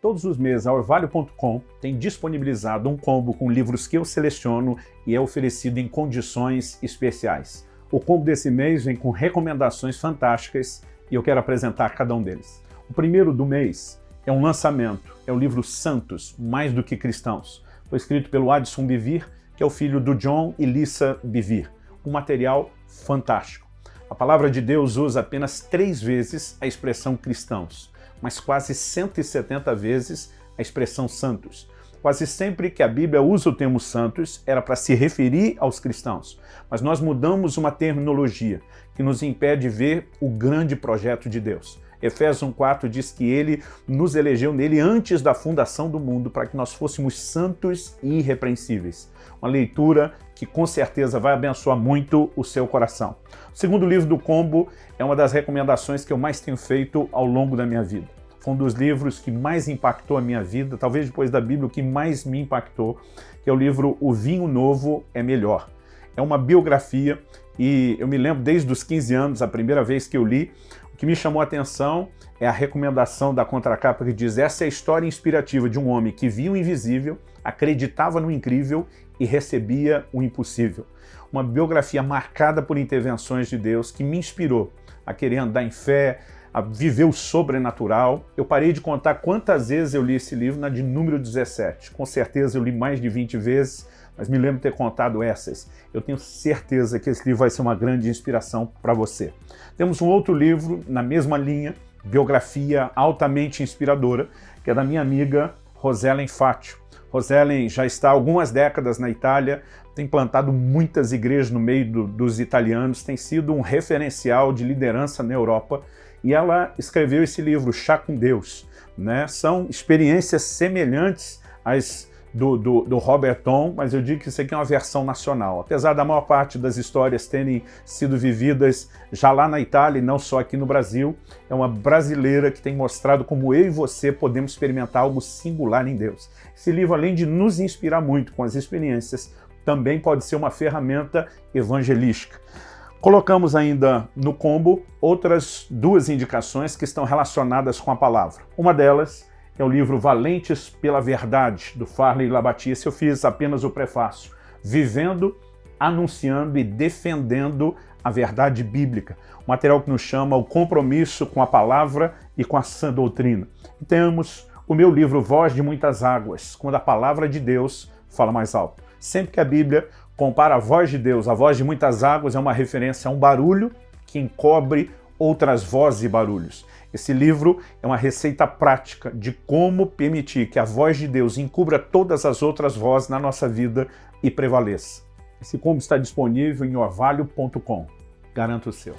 Todos os meses a Orvalho.com tem disponibilizado um combo com livros que eu seleciono e é oferecido em condições especiais. O combo desse mês vem com recomendações fantásticas e eu quero apresentar cada um deles. O primeiro do mês é um lançamento, é o livro Santos, Mais do que Cristãos. Foi escrito pelo Addison Bivir, que é o filho do John e Lisa Bivir. Um material fantástico. A palavra de Deus usa apenas três vezes a expressão cristãos mas quase 170 vezes a expressão santos. Quase sempre que a Bíblia usa o termo santos era para se referir aos cristãos, mas nós mudamos uma terminologia que nos impede de ver o grande projeto de Deus. Efésios 1,4 diz que ele nos elegeu nele antes da fundação do mundo para que nós fôssemos santos e irrepreensíveis. Uma leitura que com certeza vai abençoar muito o seu coração. O segundo livro do combo é uma das recomendações que eu mais tenho feito ao longo da minha vida. Foi um dos livros que mais impactou a minha vida, talvez depois da Bíblia, o que mais me impactou, que é o livro O Vinho Novo é Melhor. É uma biografia e eu me lembro desde os 15 anos, a primeira vez que eu li, que me chamou a atenção é a recomendação da contracapa que diz essa é a história inspirativa de um homem que viu o invisível, acreditava no incrível e recebia o impossível. Uma biografia marcada por intervenções de Deus que me inspirou a querer andar em fé, a viver o sobrenatural. Eu parei de contar quantas vezes eu li esse livro na de número 17. Com certeza eu li mais de 20 vezes, mas me lembro ter contado essas. Eu tenho certeza que esse livro vai ser uma grande inspiração para você. Temos um outro livro na mesma linha, biografia altamente inspiradora, que é da minha amiga Rosellen Fátio. Rosellen já está há algumas décadas na Itália, tem plantado muitas igrejas no meio do, dos italianos, tem sido um referencial de liderança na Europa e ela escreveu esse livro, Chá com Deus. Né? São experiências semelhantes às do, do, do Robert Tom, mas eu digo que isso aqui é uma versão nacional. Apesar da maior parte das histórias terem sido vividas já lá na Itália e não só aqui no Brasil, é uma brasileira que tem mostrado como eu e você podemos experimentar algo singular em Deus. Esse livro, além de nos inspirar muito com as experiências, também pode ser uma ferramenta evangelística. Colocamos ainda no combo outras duas indicações que estão relacionadas com a palavra. Uma delas é o livro Valentes pela Verdade, do Farley Labatice. Eu fiz apenas o prefácio. Vivendo, anunciando e defendendo a verdade bíblica. Um material que nos chama o compromisso com a palavra e com a sã doutrina. E temos o meu livro Voz de Muitas Águas, quando a palavra de Deus fala mais alto. Sempre que a Bíblia compara a voz de Deus, a voz de muitas águas, é uma referência a um barulho que encobre outras vozes e barulhos. Esse livro é uma receita prática de como permitir que a voz de Deus encubra todas as outras vozes na nossa vida e prevaleça. Esse combo está disponível em orvalho.com. Garanto o seu.